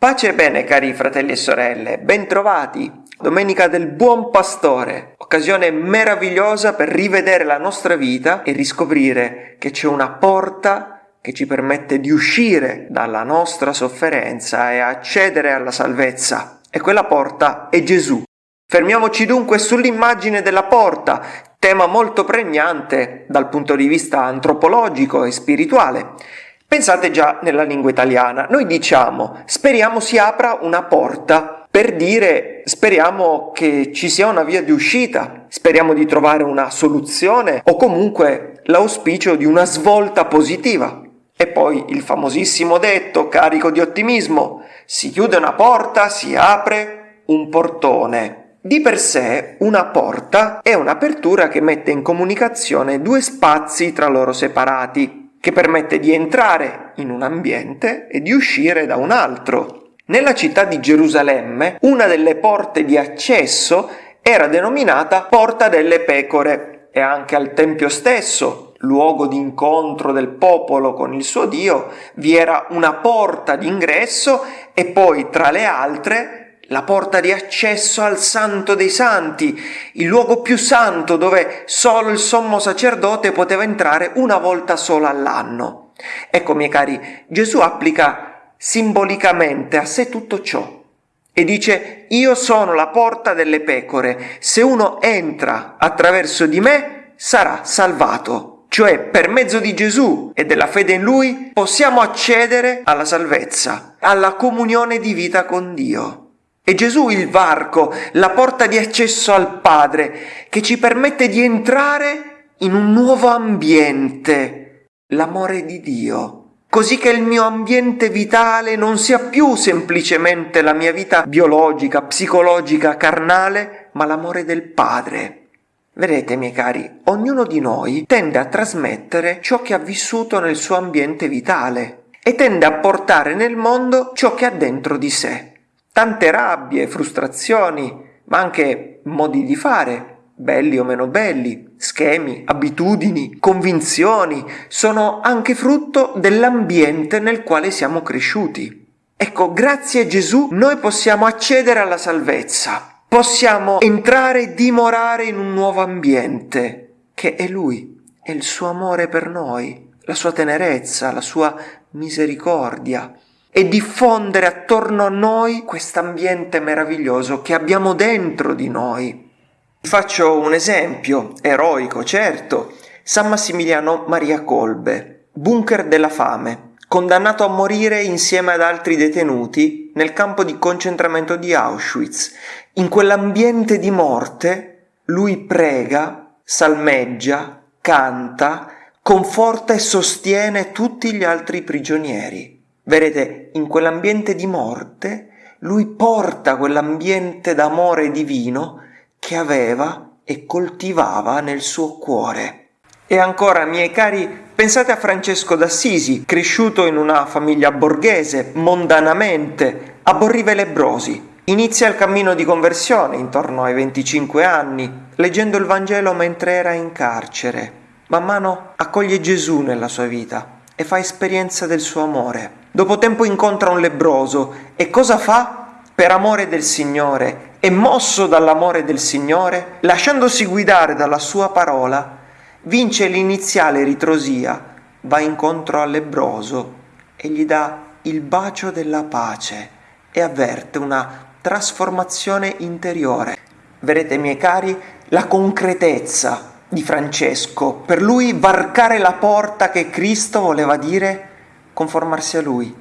Pace e bene cari fratelli e sorelle, bentrovati. Domenica del Buon Pastore, occasione meravigliosa per rivedere la nostra vita e riscoprire che c'è una porta che ci permette di uscire dalla nostra sofferenza e accedere alla salvezza. E quella porta è Gesù. Fermiamoci dunque sull'immagine della porta, tema molto pregnante dal punto di vista antropologico e spirituale. Pensate già nella lingua italiana, noi diciamo speriamo si apra una porta per dire speriamo che ci sia una via di uscita, speriamo di trovare una soluzione o comunque l'auspicio di una svolta positiva. E poi il famosissimo detto carico di ottimismo, si chiude una porta, si apre un portone. Di per sé una porta è un'apertura che mette in comunicazione due spazi tra loro separati che permette di entrare in un ambiente e di uscire da un altro. Nella città di Gerusalemme una delle porte di accesso era denominata Porta delle Pecore e anche al Tempio stesso, luogo di incontro del popolo con il suo Dio, vi era una porta d'ingresso e poi tra le altre la porta di accesso al Santo dei Santi, il luogo più santo dove solo il sommo sacerdote poteva entrare una volta sola all'anno. Ecco, miei cari, Gesù applica simbolicamente a sé tutto ciò e dice io sono la porta delle pecore, se uno entra attraverso di me sarà salvato. Cioè per mezzo di Gesù e della fede in Lui possiamo accedere alla salvezza, alla comunione di vita con Dio. È Gesù il varco, la porta di accesso al Padre, che ci permette di entrare in un nuovo ambiente, l'amore di Dio, così che il mio ambiente vitale non sia più semplicemente la mia vita biologica, psicologica, carnale, ma l'amore del Padre. Vedete, miei cari, ognuno di noi tende a trasmettere ciò che ha vissuto nel suo ambiente vitale e tende a portare nel mondo ciò che ha dentro di sé tante rabbie, frustrazioni, ma anche modi di fare, belli o meno belli, schemi, abitudini, convinzioni, sono anche frutto dell'ambiente nel quale siamo cresciuti. Ecco, grazie a Gesù noi possiamo accedere alla salvezza, possiamo entrare e dimorare in un nuovo ambiente, che è Lui, è il suo amore per noi, la sua tenerezza, la sua misericordia, e diffondere attorno a noi quest'ambiente meraviglioso che abbiamo dentro di noi. Faccio un esempio, eroico certo, San Massimiliano Maria Colbe, bunker della fame, condannato a morire insieme ad altri detenuti nel campo di concentramento di Auschwitz. In quell'ambiente di morte lui prega, salmeggia, canta, conforta e sostiene tutti gli altri prigionieri. Vedete, in quell'ambiente di morte, lui porta quell'ambiente d'amore divino che aveva e coltivava nel suo cuore. E ancora, miei cari, pensate a Francesco d'Assisi, cresciuto in una famiglia borghese, mondanamente, aborriva i lebrosi. Inizia il cammino di conversione intorno ai 25 anni, leggendo il Vangelo mentre era in carcere. Man mano accoglie Gesù nella sua vita e fa esperienza del suo amore. Dopo tempo incontra un lebroso e cosa fa? Per amore del Signore e mosso dall'amore del Signore, lasciandosi guidare dalla sua parola, vince l'iniziale ritrosia, va incontro al lebroso e gli dà il bacio della pace e avverte una trasformazione interiore. Vedete, miei cari, la concretezza di Francesco. Per lui varcare la porta che Cristo voleva dire conformarsi a lui,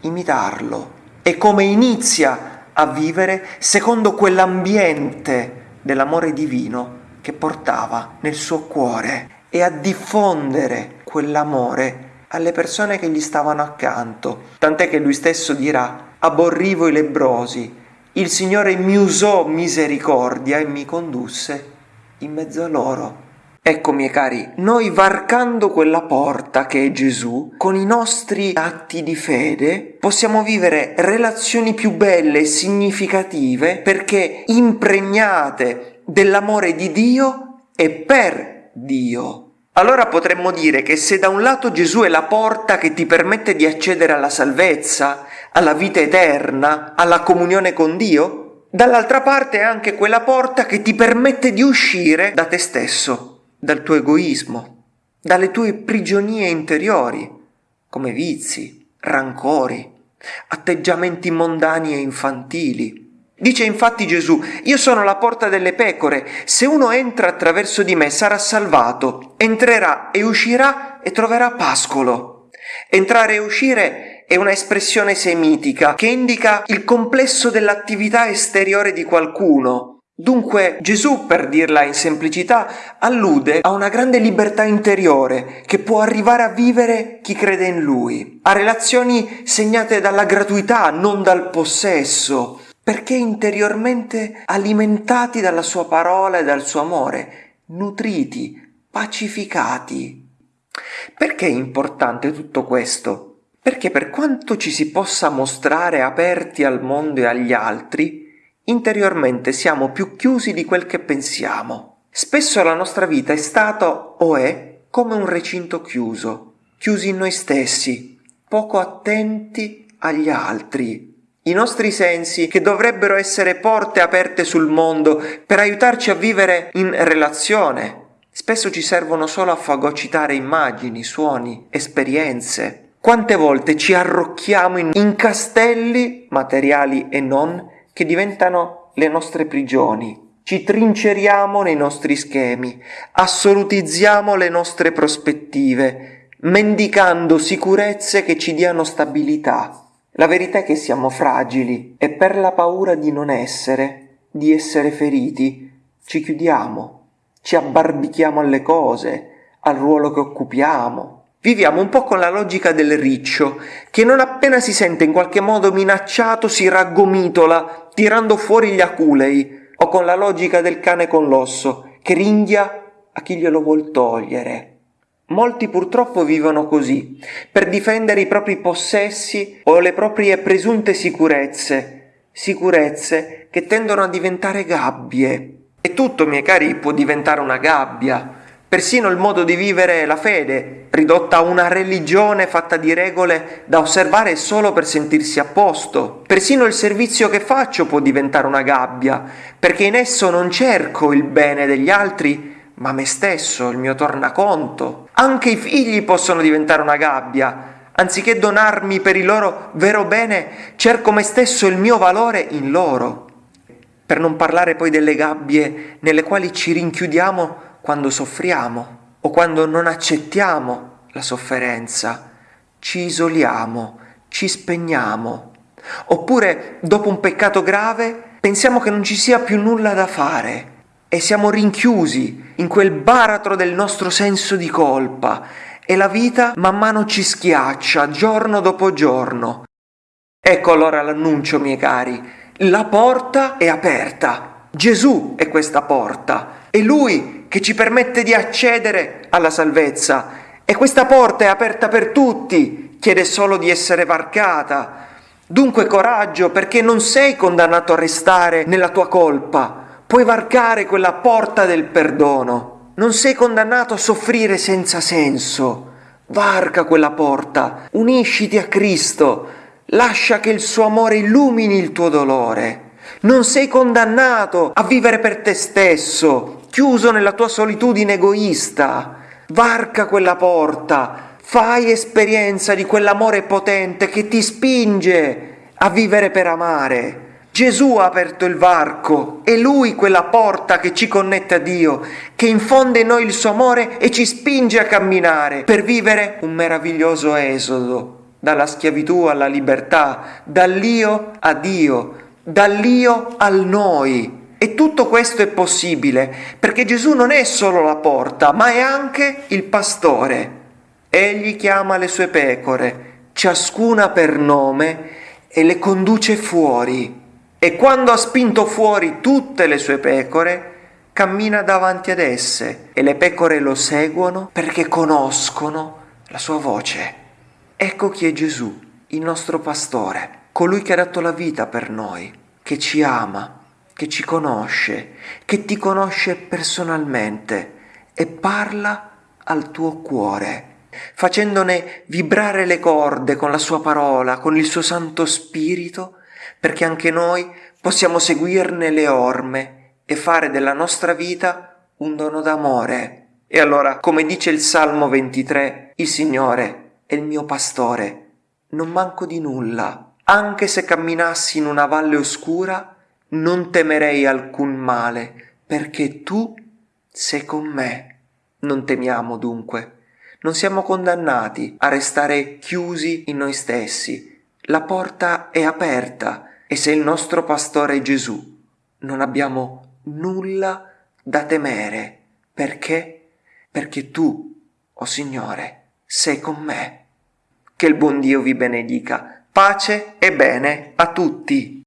imitarlo. E come inizia a vivere secondo quell'ambiente dell'amore divino che portava nel suo cuore e a diffondere quell'amore alle persone che gli stavano accanto, tant'è che lui stesso dirà aborrivo i lebrosi, il Signore mi usò misericordia e mi condusse in mezzo a loro. Ecco, miei cari, noi varcando quella porta che è Gesù, con i nostri atti di fede, possiamo vivere relazioni più belle e significative perché impregnate dell'amore di Dio e per Dio. Allora potremmo dire che se da un lato Gesù è la porta che ti permette di accedere alla salvezza, alla vita eterna, alla comunione con Dio, dall'altra parte è anche quella porta che ti permette di uscire da te stesso, dal tuo egoismo, dalle tue prigionie interiori, come vizi, rancori, atteggiamenti mondani e infantili, Dice infatti Gesù, io sono la porta delle pecore, se uno entra attraverso di me sarà salvato, entrerà e uscirà e troverà pascolo. Entrare e uscire è una espressione semitica che indica il complesso dell'attività esteriore di qualcuno. Dunque Gesù, per dirla in semplicità, allude a una grande libertà interiore che può arrivare a vivere chi crede in Lui, a relazioni segnate dalla gratuità, non dal possesso, perché interiormente alimentati dalla sua parola e dal suo amore, nutriti, pacificati. Perché è importante tutto questo? Perché per quanto ci si possa mostrare aperti al mondo e agli altri, interiormente siamo più chiusi di quel che pensiamo. Spesso la nostra vita è stata o è come un recinto chiuso, chiusi in noi stessi, poco attenti agli altri, i nostri sensi, che dovrebbero essere porte aperte sul mondo per aiutarci a vivere in relazione, spesso ci servono solo a fagocitare immagini, suoni, esperienze. Quante volte ci arrocchiamo in, in castelli, materiali e non, che diventano le nostre prigioni. Ci trinceriamo nei nostri schemi, assolutizziamo le nostre prospettive, mendicando sicurezze che ci diano stabilità. La verità è che siamo fragili e per la paura di non essere, di essere feriti, ci chiudiamo, ci abbarbichiamo alle cose, al ruolo che occupiamo. Viviamo un po' con la logica del riccio, che non appena si sente in qualche modo minacciato si raggomitola, tirando fuori gli aculei, o con la logica del cane con l'osso, che ringhia a chi glielo vuol togliere. Molti purtroppo vivono così, per difendere i propri possessi o le proprie presunte sicurezze, sicurezze che tendono a diventare gabbie. E tutto, miei cari, può diventare una gabbia. Persino il modo di vivere la fede, ridotta a una religione fatta di regole da osservare solo per sentirsi a posto. Persino il servizio che faccio può diventare una gabbia, perché in esso non cerco il bene degli altri, ma me stesso, il mio tornaconto. Anche i figli possono diventare una gabbia. Anziché donarmi per il loro vero bene, cerco me stesso il mio valore in loro. Per non parlare poi delle gabbie nelle quali ci rinchiudiamo quando soffriamo o quando non accettiamo la sofferenza. Ci isoliamo, ci spegniamo. Oppure, dopo un peccato grave, pensiamo che non ci sia più nulla da fare e siamo rinchiusi in quel baratro del nostro senso di colpa e la vita man mano ci schiaccia giorno dopo giorno. Ecco allora l'annuncio, miei cari, la porta è aperta. Gesù è questa porta, è Lui che ci permette di accedere alla salvezza e questa porta è aperta per tutti, chiede solo di essere varcata. Dunque coraggio perché non sei condannato a restare nella tua colpa, puoi varcare quella porta del perdono. Non sei condannato a soffrire senza senso. Varca quella porta, unisciti a Cristo, lascia che il suo amore illumini il tuo dolore. Non sei condannato a vivere per te stesso, chiuso nella tua solitudine egoista. Varca quella porta, fai esperienza di quell'amore potente che ti spinge a vivere per amare. Gesù ha aperto il varco, è Lui quella porta che ci connette a Dio, che infonde in noi il suo amore e ci spinge a camminare per vivere un meraviglioso esodo, dalla schiavitù alla libertà, dall'io a Dio, dall'io al noi. E tutto questo è possibile perché Gesù non è solo la porta, ma è anche il pastore. Egli chiama le sue pecore, ciascuna per nome, e le conduce fuori e quando ha spinto fuori tutte le sue pecore, cammina davanti ad esse e le pecore lo seguono perché conoscono la sua voce. Ecco chi è Gesù, il nostro pastore, colui che ha dato la vita per noi, che ci ama, che ci conosce, che ti conosce personalmente e parla al tuo cuore, facendone vibrare le corde con la sua parola, con il suo Santo Spirito, perché anche noi possiamo seguirne le orme e fare della nostra vita un dono d'amore. E allora, come dice il Salmo 23, il Signore è il mio pastore, non manco di nulla. Anche se camminassi in una valle oscura, non temerei alcun male, perché tu sei con me. Non temiamo dunque, non siamo condannati a restare chiusi in noi stessi. La porta è aperta e se il nostro pastore è Gesù, non abbiamo nulla da temere. Perché? Perché tu, o oh Signore, sei con me. Che il buon Dio vi benedica. Pace e bene a tutti.